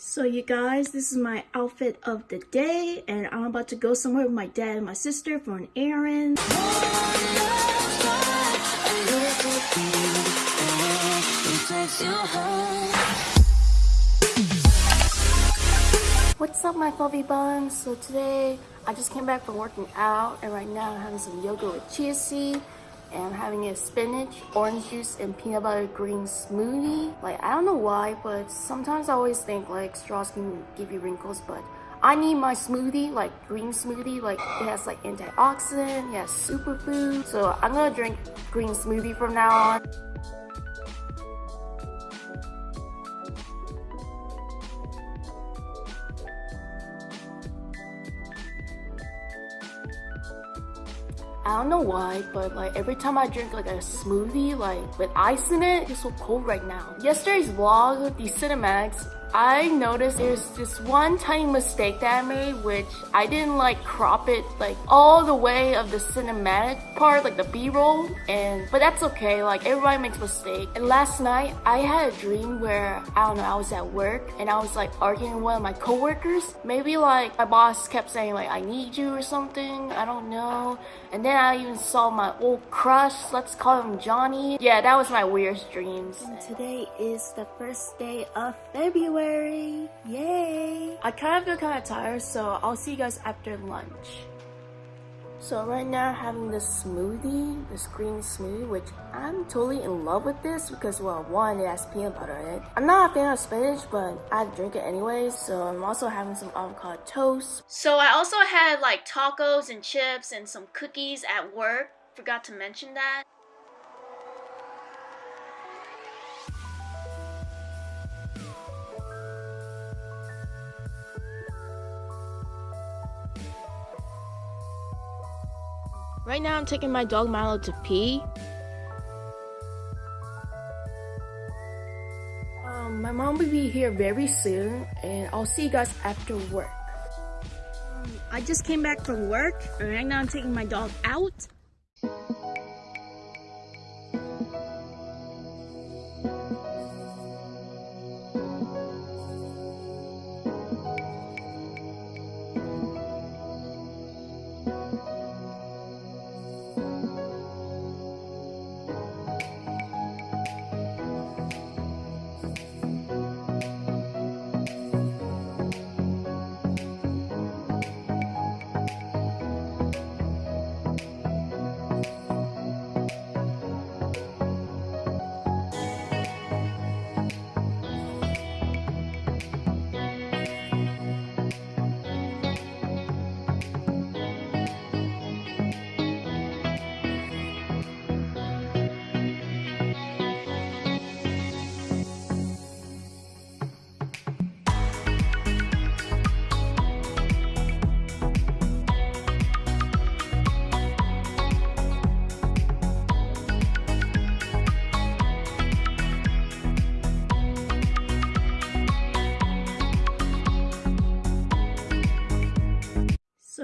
So you guys, this is my outfit of the day and I'm about to go somewhere with my dad and my sister for an errand. What's up my fluffy buns? So today I just came back from working out and right now I'm having some yoga with chia seed and I'm having a spinach, orange juice, and peanut butter green smoothie. Like, I don't know why, but sometimes I always think like straws can give you wrinkles, but I need my smoothie, like green smoothie, like it has like antioxidant, it has superfood. So I'm gonna drink green smoothie from now on. I don't know why, but like every time I drink like a smoothie, like with ice in it, it's so cold right now. Yesterday's vlog, the cinematics, I noticed there's this one tiny mistake that I made, which I didn't like crop it like all the way of the cinematic part, like the B-roll, and but that's okay. Like everybody makes mistakes. And last night I had a dream where I don't know, I was at work and I was like arguing with one of my coworkers. Maybe like my boss kept saying like I need you or something. I don't know. And then I even saw my old crush. Let's call him Johnny. Yeah, that was my weirdest dreams. And today is the first day of February. February. Yay! I kind of feel kind of tired, so I'll see you guys after lunch. So right now I'm having this smoothie, this green smoothie, which I'm totally in love with this because well, one, it has peanut butter in it. I'm not a fan of spinach, but I drink it anyways. So I'm also having some avocado toast. So I also had like tacos and chips and some cookies at work. Forgot to mention that. Right now I'm taking my dog Milo to pee. Um, my mom will be here very soon and I'll see you guys after work. Um, I just came back from work and right now I'm taking my dog out.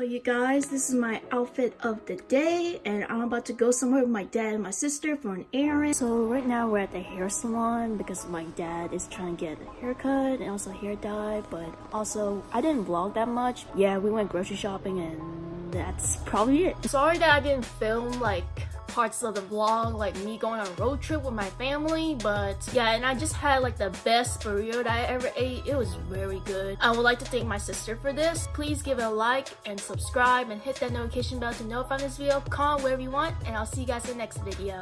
You guys, this is my outfit of the day and I'm about to go somewhere with my dad and my sister for an errand. So right now we're at the hair salon because my dad is trying to get a haircut and also hair dye but also I didn't vlog that much. Yeah, we went grocery shopping and that's probably it. Sorry that I didn't film like parts of the vlog like me going on a road trip with my family but yeah and I just had like the best burrito that I ever ate. It was very good. I would like to thank my sister for this. Please give it a like and subscribe and hit that notification bell to notify this video. Comment wherever you want and I'll see you guys in the next video